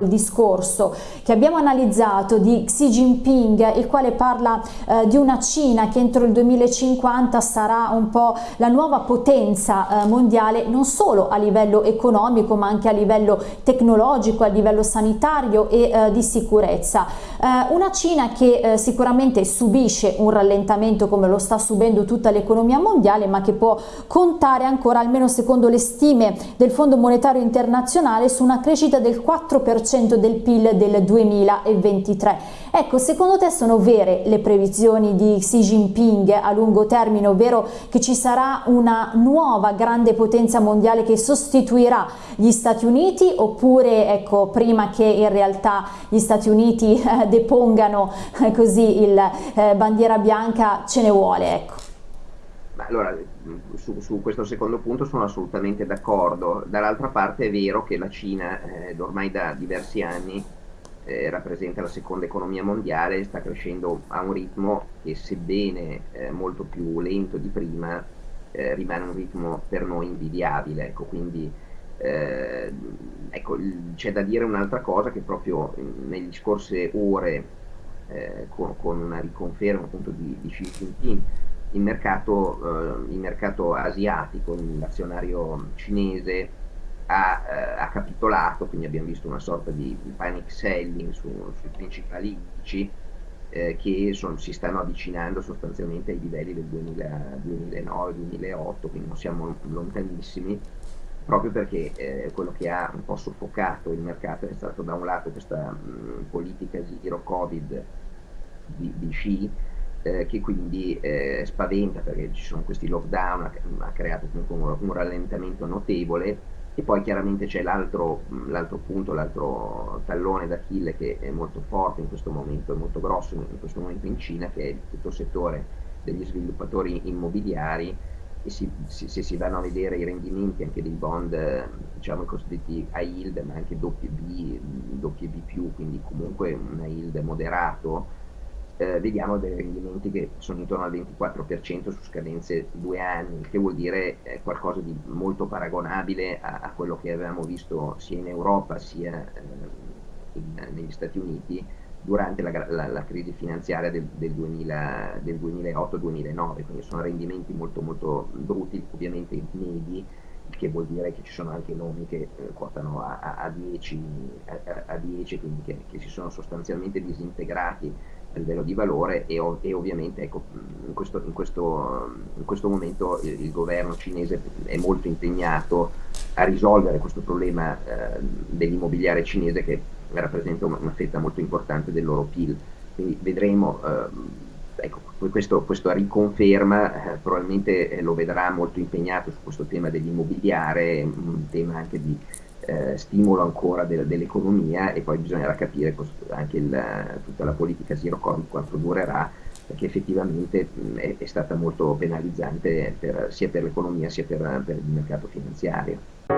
il discorso che abbiamo analizzato di Xi Jinping il quale parla eh, di una Cina che entro il 2050 sarà un po' la nuova potenza eh, mondiale non solo a livello economico ma anche a livello tecnologico, a livello sanitario e eh, di sicurezza. Eh, una Cina che eh, sicuramente subisce un rallentamento come lo sta subendo tutta l'economia mondiale ma che può contare ancora almeno secondo le stime del Fondo Monetario Internazionale su una crescita del 4% del PIL del 2023. Ecco, secondo te sono vere le previsioni di Xi Jinping a lungo termine, ovvero che ci sarà una nuova grande potenza mondiale che sostituirà gli Stati Uniti oppure ecco, prima che in realtà gli Stati Uniti eh, depongano eh, così il eh, bandiera bianca ce ne vuole? Ecco. Allora, su, su, questo secondo punto sono assolutamente d'accordo. Dall'altra parte è vero che la Cina eh, ormai da diversi anni eh, rappresenta la seconda economia mondiale, sta crescendo a un ritmo che sebbene eh, molto più lento di prima, eh, rimane un ritmo per noi invidiabile. Ecco, quindi eh, ecco, c'è da dire un'altra cosa che proprio negli scorse ore eh, con, con, una riconferma appunto di, di Xi Jinping il mercato, eh, il mercato asiatico, l'azionario cinese ha, eh, ha, capitolato, quindi abbiamo visto una sorta di, di panic selling su, sui principali indici eh, che son, si stanno avvicinando sostanzialmente ai livelli del 2009-2008, quindi non siamo lontanissimi, proprio perché eh, quello che ha un po' soffocato il mercato è stato da un lato questa mh, politica zero covid di, di Xi, eh, che quindi eh, spaventa perché ci sono questi lockdown, ha, ha creato comunque un, un, rallentamento notevole. E poi chiaramente c'è l'altro, punto, l'altro tallone d'Achille che è molto forte in questo momento, è molto grosso in questo momento in Cina, che è tutto il settore degli sviluppatori immobiliari e si, si, se si vanno a vedere i rendimenti anche dei bond, diciamo i cosiddetti high yield, ma anche WB, WB+, quindi comunque un yield moderato, eh, vediamo dei rendimenti che sono intorno al 24% su scadenze due anni, che vuol dire eh, qualcosa di molto paragonabile a, a, quello che avevamo visto sia in Europa sia eh, in, negli Stati Uniti durante la, la, la crisi finanziaria del, del, del 2008-2009, quindi sono rendimenti molto molto brutti, ovviamente medi, che vuol dire che ci sono anche nomi che eh, quotano a, a, a, 10, a, 10, quindi che, che si sono sostanzialmente disintegrati a livello di valore e, e ovviamente ecco, in, questo, in, questo, in, questo, momento il, il, governo cinese è molto impegnato a risolvere questo problema eh, dell'immobiliare cinese che rappresenta una, fetta molto importante del loro PIL. Quindi vedremo, eh, ecco, questo, questo riconferma eh, probabilmente eh, lo vedrà molto impegnato su questo tema dell'immobiliare, un tema anche di eh, stimolo ancora de dell'economia e poi bisognerà capire anche il, tutta la politica zero covid quanto durerà perché effettivamente mh, è, è, stata molto penalizzante per, sia per l'economia sia per, per il mercato finanziario.